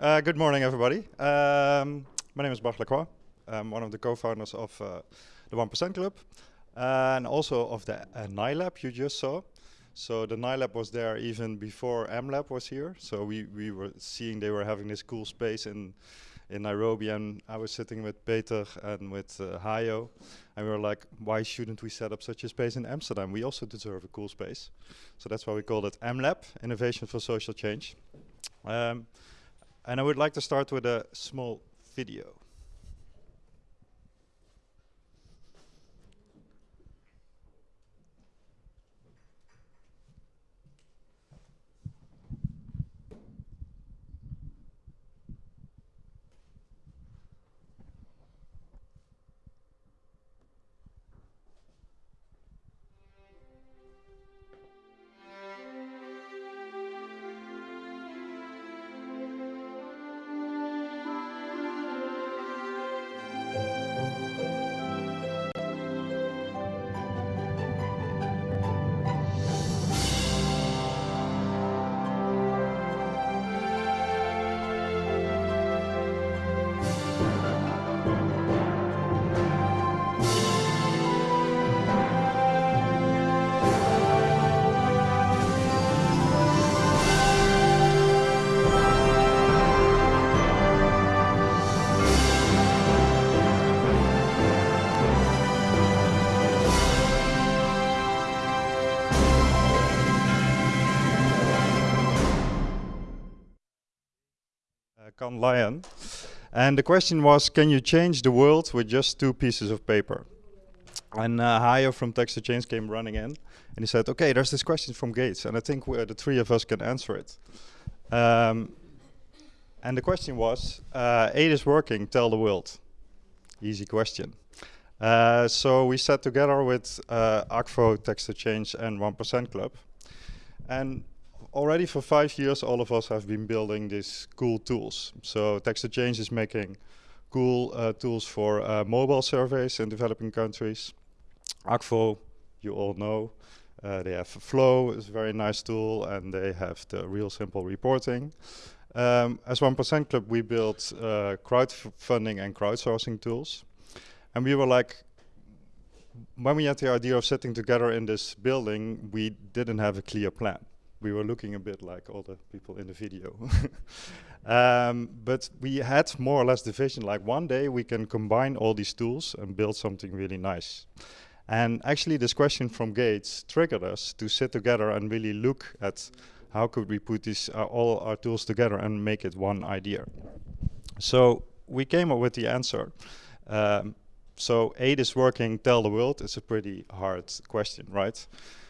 Uh, good morning, everybody. Um, my name is Bart Lacroix. I'm one of the co-founders of uh, the 1% Club and also of the uh, NILab you just saw. So the NILab was there even before MLab was here. So we, we were seeing they were having this cool space in in Nairobi and I was sitting with Peter and with uh, Hayo and we were like, why shouldn't we set up such a space in Amsterdam? We also deserve a cool space. So that's why we called it MLab, Innovation for Social Change. Um, and I would like to start with a small video. Cannes Lion. And the question was, can you change the world with just two pieces of paper? And uh, from Text to Change came running in and he said, okay, there's this question from Gates and I think the three of us can answer it. Um, and the question was, uh, aid is working, tell the world. Easy question. Uh, so we sat together with uh, Akvo, Text to Change and 1% Club. And already for five years, all of us have been building these cool tools. So Text to Change is making cool uh, tools for uh, mobile surveys in developing countries. Akvo, you all know, uh, they have Flow, is a very nice tool, and they have the real simple reporting. Um, as 1% Club, we built uh, crowdfunding and crowdsourcing tools. And we were like, when we had the idea of sitting together in this building, we didn't have a clear plan we were looking a bit like all the people in the video. um, but we had more or less the vision, like one day we can combine all these tools and build something really nice. And actually this question from Gates triggered us to sit together and really look at how could we put uh, all our tools together and make it one idea. So we came up with the answer. Um, so aid is working, tell the world, it's a pretty hard question, right?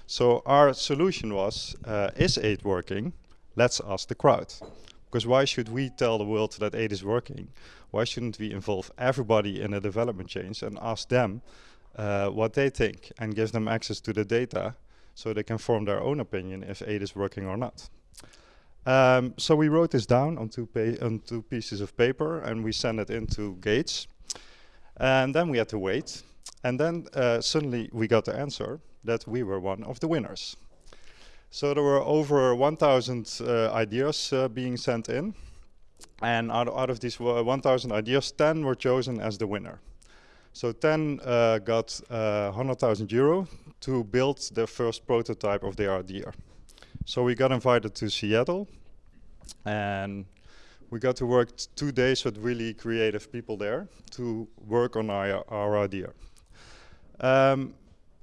So our solution was, uh, is aid working? Let's ask the crowd. Because why should we tell the world that aid is working? Why shouldn't we involve everybody in a development change and ask them uh, what they think and give them access to the data so they can form their own opinion if aid is working or not. Um, so we wrote this down on two, on two pieces of paper and we sent it into Gates. And then we had to wait. And then uh, suddenly we got the answer that we were one of the winners. So there were over 1,000 uh, ideas uh, being sent in. And out, out of these 1,000 ideas, 10 were chosen as the winner. So 10 uh, got 100,000 euro to build the first prototype of their idea. So we got invited to Seattle and we got to work two days with really creative people there to work on our, our idea. Um,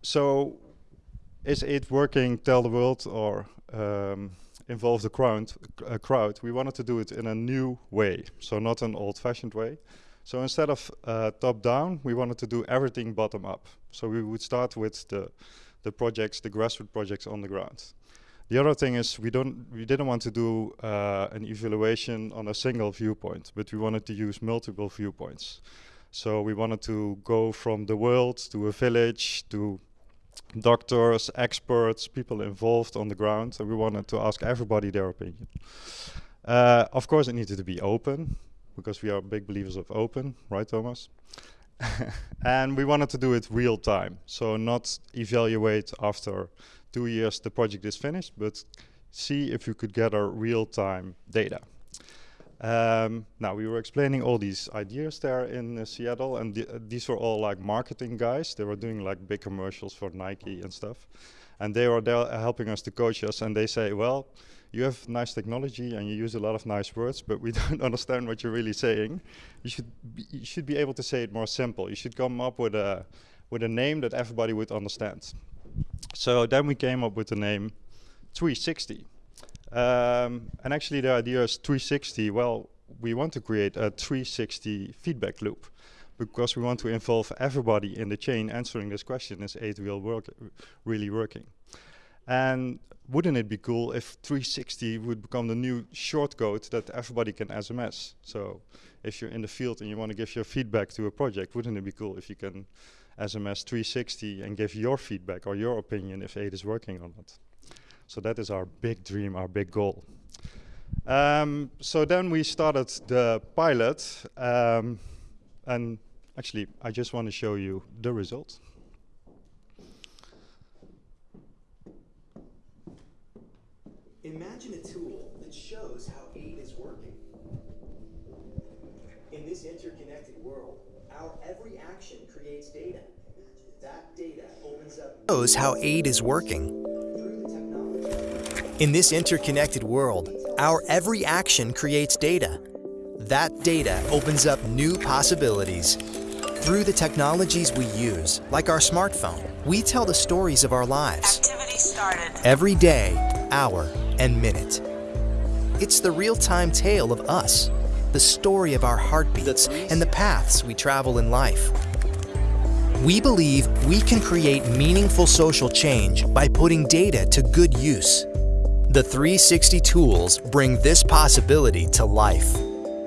so is it working, tell the world, or um, involve the crowd, uh, crowd? We wanted to do it in a new way, so not an old-fashioned way. So instead of uh, top-down, we wanted to do everything bottom-up. So we would start with the, the projects, the grassroots projects on the ground. The other thing is we don't we didn't want to do uh, an evaluation on a single viewpoint, but we wanted to use multiple viewpoints. So we wanted to go from the world to a village to doctors, experts, people involved on the ground. So we wanted to ask everybody their opinion. Uh, of course, it needed to be open because we are big believers of open, right, Thomas? and we wanted to do it real time. So not evaluate after two years the project is finished, but see if you could gather real time data. Um, now we were explaining all these ideas there in uh, Seattle, and th these were all like marketing guys. They were doing like big commercials for Nike and stuff, and they were there helping us to coach us. And they say, well, you have nice technology and you use a lot of nice words, but we don't understand what you're really saying. You should be, you should be able to say it more simple. You should come up with a with a name that everybody would understand. So then we came up with the name 360. Um, and actually the idea is 360, well, we want to create a 360 feedback loop because we want to involve everybody in the chain answering this question, is aid real work really working? And wouldn't it be cool if 360 would become the new shortcode that everybody can SMS? So if you're in the field and you want to give your feedback to a project, wouldn't it be cool if you can SMS 360 and give your feedback or your opinion if aid is working or not? So that is our big dream, our big goal. Um, so then we started the pilot um, and actually I just want to show you the results. Imagine a tool that shows how aid is working. In this interconnected world, our every action creates data. That data opens up shows how aid is working. Through the technology. In this interconnected world, our every action creates data. That data opens up new possibilities. Through the technologies we use, like our smartphone, we tell the stories of our lives. Every day, hour, and minute. It's the real-time tale of us, the story of our heartbeats and the paths we travel in life. We believe we can create meaningful social change by putting data to good use. The 360 tools bring this possibility to life.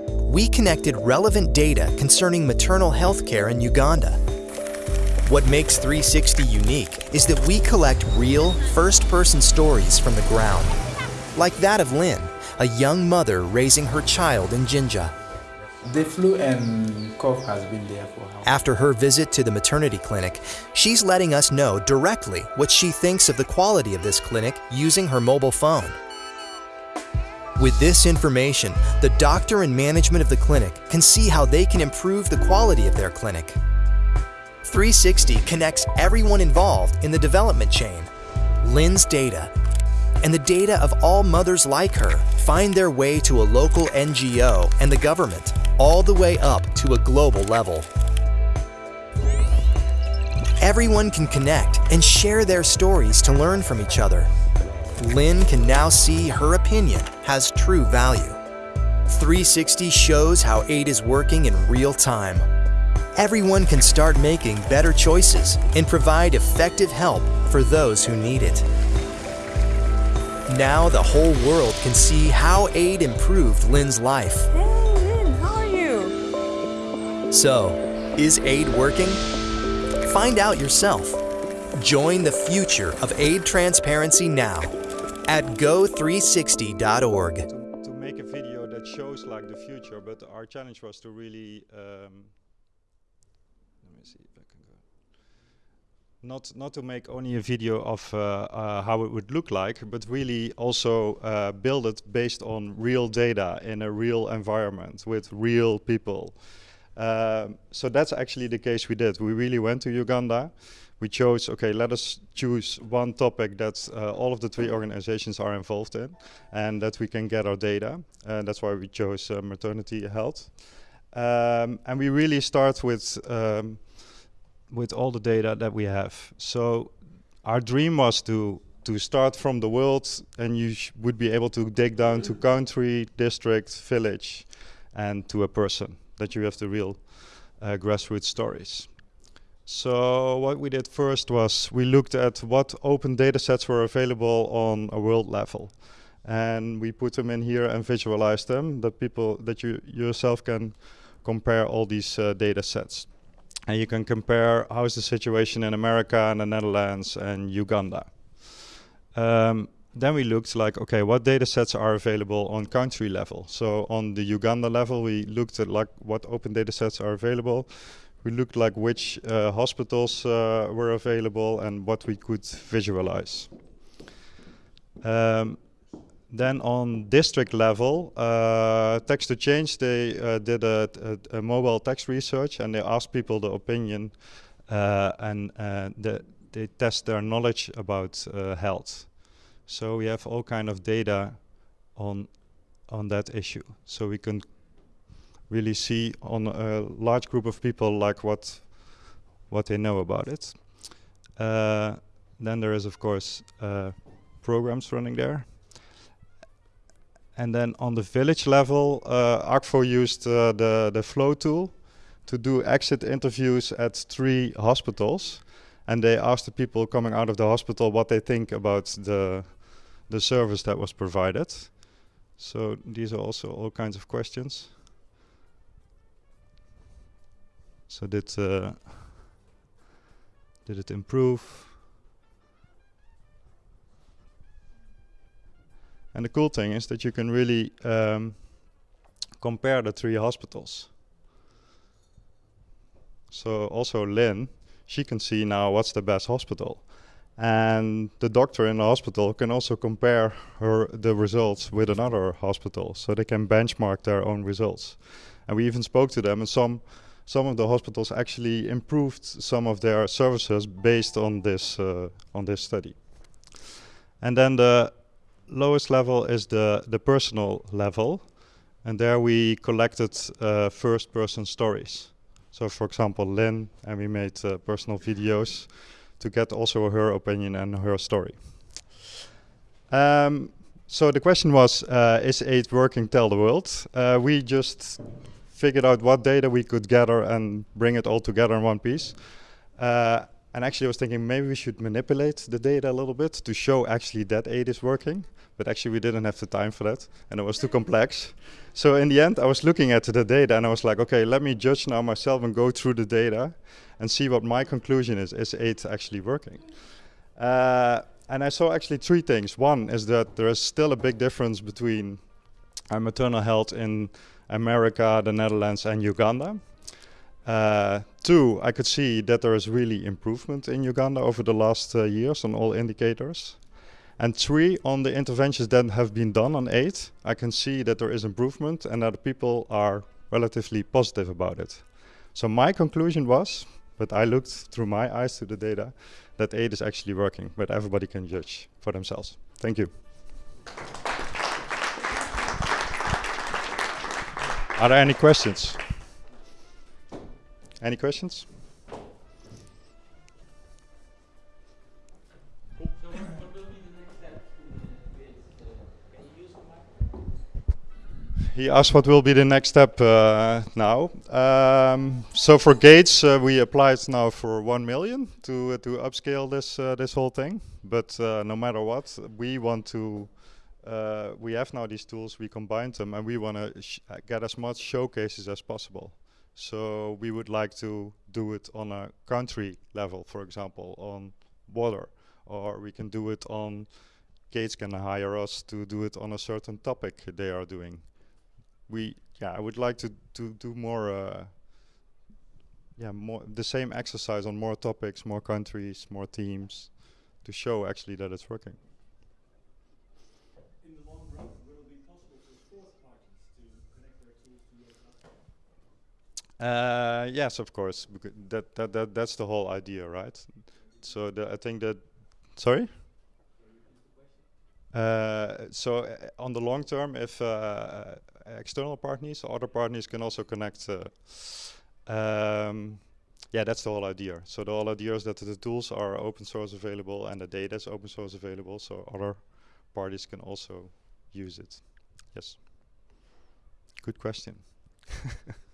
We connected relevant data concerning maternal health care in Uganda. What makes 360 unique is that we collect real, first-person stories from the ground. Like that of Lynn, a young mother raising her child in Jinja. The flu and cough has been there for how After her visit to the maternity clinic, she's letting us know directly what she thinks of the quality of this clinic using her mobile phone. With this information, the doctor and management of the clinic can see how they can improve the quality of their clinic. 360 connects everyone involved in the development chain. Lynn's data and the data of all mothers like her find their way to a local NGO and the government, all the way up to a global level. Everyone can connect and share their stories to learn from each other. Lynn can now see her opinion has true value. 360 shows how aid is working in real time. Everyone can start making better choices and provide effective help for those who need it. Now the whole world can see how aid improved Lynn's life. So, is aid working? Find out yourself. Join the future of aid transparency now at go360.org. to, make a video that shows like the future, but our challenge was to really um, let me see if I can go. Not not to make only a video of uh, uh, how it would look like, but really also uh, build it based on real data in a real environment with real people. Um, so that's actually the case we did. We really went to Uganda. We chose, okay, let us choose one topic that uh, all of the three organizations are involved in and that we can get our data. And that's why we chose uh, maternity health. Um, and we really start with, um, with all the data that we have. So our dream was to to start from the world and you would be able to dig down to country, district, village, and to a person that you have the real uh, grassroots stories. So what we did first was we looked at what open data sets were available on a world level. And we put them in here and visualized them, that people, that you yourself can compare all these uh, data sets. And you can compare how is the situation in America and the Netherlands and Uganda. Um, then we looked like, okay, what data sets are available on country level? So on the Uganda level, we looked at like what open data sets are available. We looked like which uh, hospitals uh, were available and what we could visualize. Um, then on district level, uh, Text to Change, they uh, did a, a, a, mobile text research and they asked people the opinion uh, and uh, the, they test their knowledge about uh, health. So we have all kind of data on on that issue. So we can really see on a large group of people like what what they know about it. Uh, then there is of course programs running there. And then on the village level, uh, used uh, the, the flow tool to do exit interviews at three hospitals. And they asked the people coming out of the hospital what they think about the, the service that was provided. So these are also all kinds of questions. So did, uh, did it improve? And the cool thing is that you can really um, compare the three hospitals. So also Lynn, she can see now what's the best hospital. And the doctor in the hospital can also compare her the results with another hospital, so they can benchmark their own results. And we even spoke to them, and some some of the hospitals actually improved some of their services based on this uh, on this study. And then the lowest level is the, the personal level. And there we collected uh, first person stories. So for example, Lynn, and we made uh, personal videos to get also her opinion and her story. Um, so the question was, uh, is AIDS working? Tell the world. Uh, we just figured out what data we could gather and bring it all together in one piece. Uh, and actually I was thinking maybe we should manipulate the data a little bit to show actually that aid is working. But actually we didn't have the time for that and it was too complex. So in the end I was looking at the data and I was like, okay, let me judge now myself and go through the data and see what my conclusion is. Is aid actually working? Uh, and I saw actually three things. One is that there is still a big difference between uh, maternal health in America, the Netherlands and Uganda. Uh, two, I could see that there is really improvement in Uganda over the last uh, years on all indicators. And three, on the interventions that have been done on aid, I can see that there is improvement and that people are relatively positive about it. So my conclusion was, but I looked through my eyes to the data, that aid is actually working, but everybody can judge for themselves. Thank you. Are there any questions? Any questions? he asked what will be the next step uh, now. Um, so for Gates, uh, we applied now for one million to uh, to upscale this uh, this whole thing. But uh, no matter what, we want to. Uh, we have now these tools. We combine them, and we want to get as much showcases as possible. So we would like to do it on a country level, for example, on water, or we can do it on, Gates can hire us to do it on a certain topic they are doing. We, yeah, I would like to, to do more, uh, yeah, more the same exercise on more topics, more countries, more teams, to show actually that it's working. Uh, yes, of course. That, that that that's the whole idea, right? So the, I think that. Sorry. Uh, so uh, on the long term, if uh, uh, external partners, other partners can also connect. Um, yeah, that's the whole idea. So the whole idea is that the tools are open source available and the data is open source available, so other parties can also use it. Yes. Good question.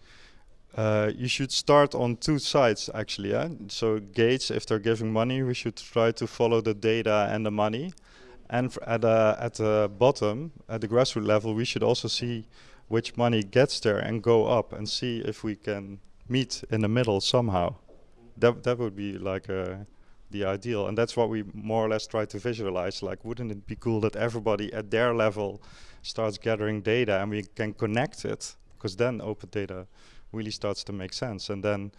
uh, you should start on two sides actually. Yeah? So Gates, if they're giving money, we should try to follow the data and the money. And at uh, at the bottom, at the grassroots level, we should also see which money gets there and go up and see if we can meet in the middle somehow. That that would be like uh, the ideal, and that's what we more or less try to visualize. Like, wouldn't it be cool that everybody at their level starts gathering data and we can connect it? Because then open data really starts to make sense, and then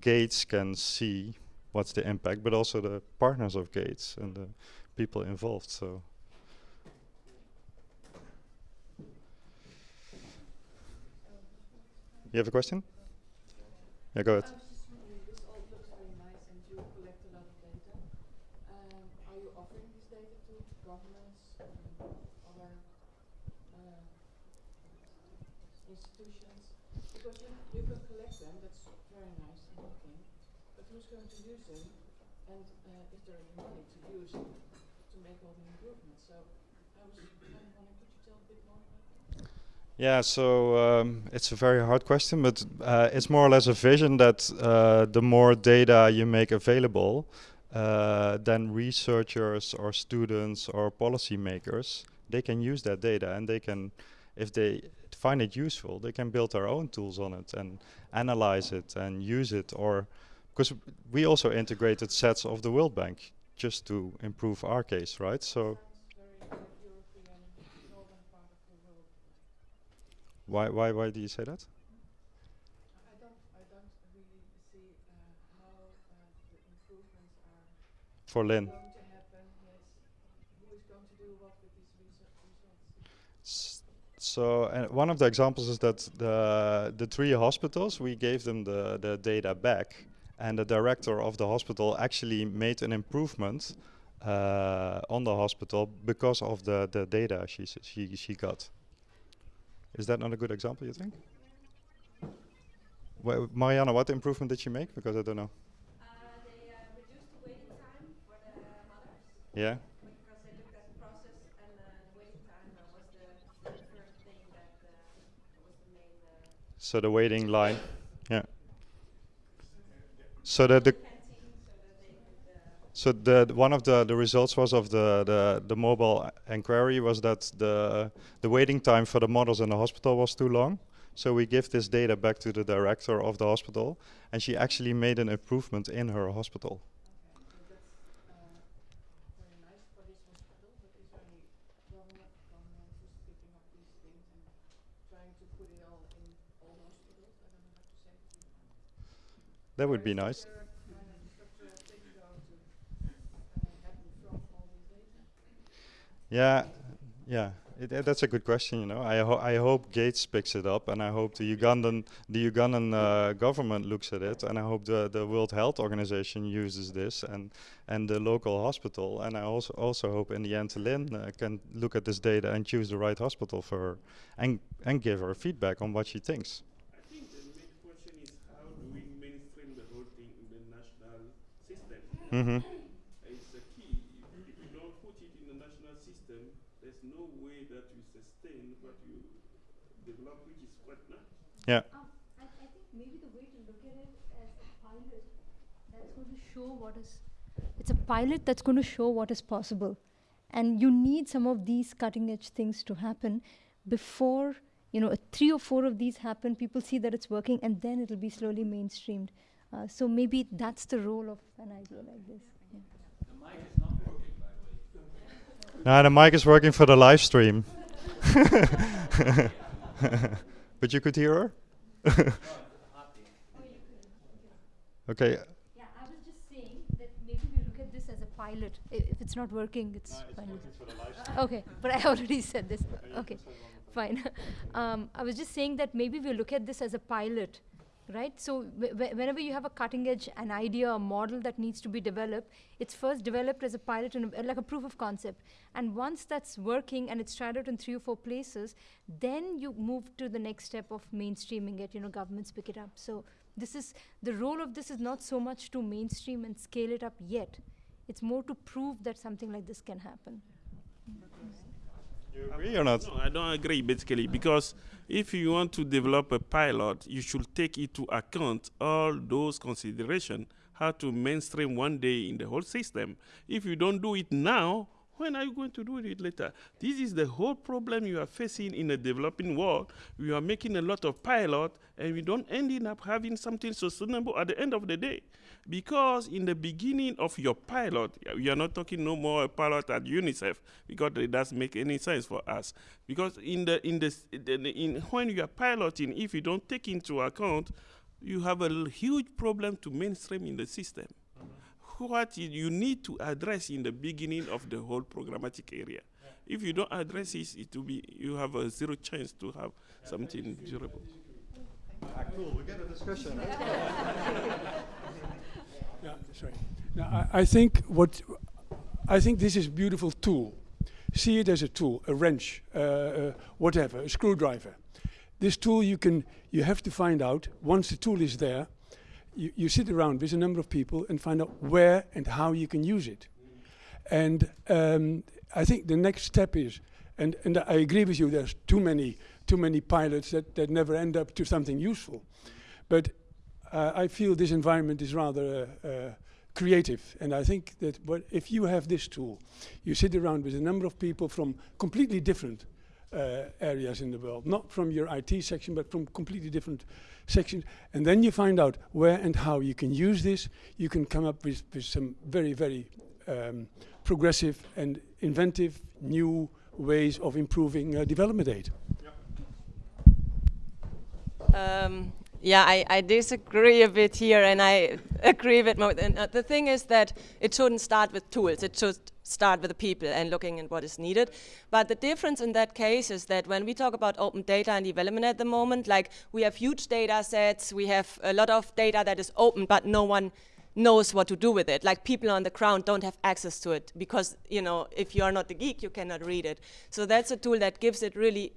Gates can see what's the impact, but also the partners of Gates and the people involved. So. You have a question? Yeah, go ahead. I was just wondering, this all looks very nice and you collect a lot of data. Um, are you offering this data to governments and other uh, institutions? Because you, you can collect them, that's very nice and looking, but who's going to use them? And uh, is there any money to use to make all the improvements? So I was kind of wondering, could you tell a bit more about that? Yeah, so um, it's a very hard question, but uh, it's more or less a vision that uh, the more data you make available, uh, then researchers or students or policymakers they can use that data and they can, if they find it useful, they can build their own tools on it and analyze it and use it. Or because we also integrated sets of the World Bank just to improve our case, right? So. Sounds very European, northern part of the world. Why, why, why do you say that? I don't, I don't really see uh, how uh, the improvements are For Lynn. going to happen. Yes, who is going to do what with these research results? S- So one of the examples is that the the three hospitals we gave them the the data back, and the director of the hospital actually made an improvement uh, on the hospital because of the the data she she she got. Is that not a good example? You think? Wha- Mariana, what improvement did she make? Because I don't know. Uh, they uh, reduced the waiting time for the mothers Yeah. because they looked at the process and uh, the waiting time uh, was the, the first thing that uh, was the main uh, So the waiting line. Yeah. So that the so the- one of the, the results was of the, the, the mobile inquiry was that the the waiting time for the models in the hospital was too long. So we give this data back to the director of the hospital, and she actually made an improvement in her hospital. Okay, so that's uh, very nice for this hospital, but is there any government, government who's picking up these things and trying to put it all in all hospitals? I don't know how to say it. That would be nice. Yeah, yeah, it, uh, that's a good question. You know, I ho- I hope Gates picks it up, and I hope the Ugandan the Ugandan uh, government looks at it, and I hope the the World Health Organization uses this, and and the local hospital, and I also also hope in the end Lynn uh, can look at this data and choose the right hospital for her, and and give her feedback on what she thinks. I think the main question is how do we mainstream the whole thing in the national system? Mm-hmm. It's the key. If, if you don't put it in the national system, there's no way that you sustain what you develop, which is quite nice. Yeah. Um, I, I think maybe the way to look at it as a pilot that's going to show what is. It's a pilot that's going to show what is possible. And you need some of these cutting edge things to happen before, you know, uh, three or four of these happen, people see that it's working, and then it'll be slowly mainstreamed. Uh, so maybe that's the role of an idea like this. Yeah. Now the mic is working for the live stream. but you could hear her? okay. Yeah, I was just saying that maybe we look at this as a pilot. I- If it's not working, it's fine. Okay, but I already said this. Okay, fine. um, I was just saying that maybe we look at this as a pilot, right? So wh- wh- whenever you have a cutting edge, an idea, a model that needs to be developed, it's first developed as a pilot and a, like a proof of concept. And once that's working and it's tried out in three or four places, then you move to the next step of mainstreaming it. You know, governments pick it up. So this is the role of this is not so much to mainstream and scale it up yet. It's more to prove that something like this can happen. Agree or not? No, I don't agree basically because if you want to develop a pilot, you should take into account all those considerations, how to mainstream one day in the whole system. If you don't do it now, When are you going to do it later? This is the whole problem you are facing in the developing world. We are making a lot of pilot, and we don't ending up having something sustainable at the end of the day. Because in the beginning of your pilot, we are not talking no more a pilot at UNICEF because it doesn't make any sense for us. Because in the in the in when you are piloting, if you don't take into account, you have a huge problem to mainstream in the system what you need to address in the beginning of the whole programmatic area. If you don't address it, it will be you have a zero chance to have something durable. Ah, cool. We get a discussion. sorry. Now, I, I think what I think this is a beautiful tool. See it as a tool, a wrench, uh, uh, whatever, a screwdriver. This tool you can you have to find out once the tool is there you, you sit around with a number of people and find out where and how you can use it. And um, I think the next step is, and, and I agree with you, there's too many, too many pilots that, that never end up to something useful. But uh, I feel this environment is rather uh, uh, creative. And I think that if you have this tool, you sit around with a number of people from completely different uh, areas in the world, not from your IT section, but from completely different sections. And then you find out where and how you can use this. You can come up with, with some very, very um, progressive and inventive new ways of improving uh, development aid. Um, yeah, I, I, disagree a bit here, and I agree with more. And, uh, the thing is that it shouldn't start with tools. It should start with the people and looking at what is needed. But the difference in that case is that when we talk about open data and development at the moment, like we have huge data sets, we have a lot of data that is open, but no one knows what to do with it. Like people on the ground don't have access to it because, you know, if you are not the geek, you cannot read it. So that's a tool that gives it really,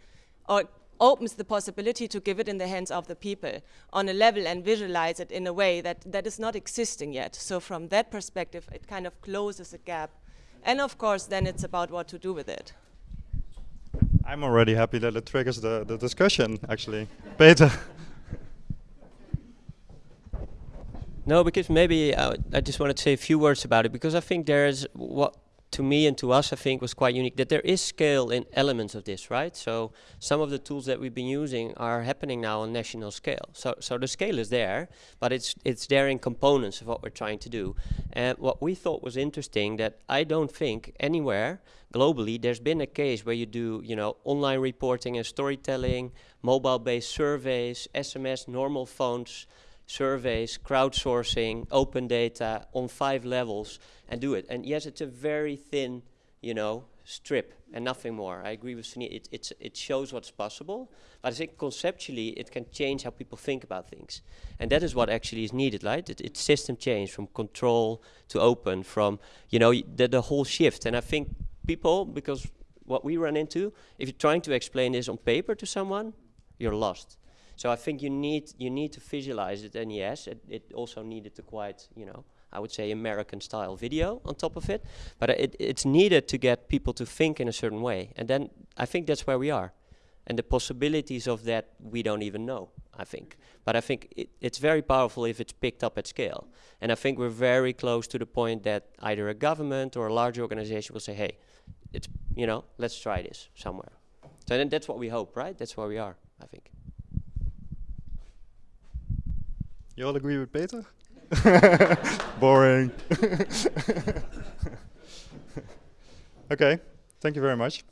or opens the possibility to give it in the hands of the people on a level and visualize it in a way that, that is not existing yet. So from that perspective, it kind of closes a gap and of course, then it's about what to do with it. I'm already happy that it triggers the, the discussion, actually. Peter. No, because maybe uh, I just want to say a few words about it, because I think there's what to me and to us, I think, was quite unique that there is scale in elements of this, right? So some of the tools that we've been using are happening now on national scale. So, so the scale is there, but it's it's there in components of what we're trying to do. And what we thought was interesting that I don't think anywhere globally there's been a case where you do, you know, online reporting and storytelling, mobile-based surveys, SMS, normal phones, surveys, crowdsourcing, open data on five levels and do it. And yes, it's a very thin, you know, strip and nothing more. I agree with Sunil. It, it's, it shows what's possible, but I think conceptually it can change how people think about things. And that is what actually is needed, right? It, it's system change from control to open, from, you know, the, the whole shift. And I think people, because what we run into, if you're trying to explain this on paper to someone, you're lost. So I think you need you need to visualize it, and yes, it, it also needed to quite you know I would say American style video on top of it, but it, it's needed to get people to think in a certain way, and then I think that's where we are, and the possibilities of that we don't even know. I think, but I think it, it's very powerful if it's picked up at scale, and I think we're very close to the point that either a government or a large organization will say, "Hey, it's you know, let's try this somewhere." So then that's what we hope, right? That's where we are. I think. You all agree with Peter? Boring. okay, thank you very much.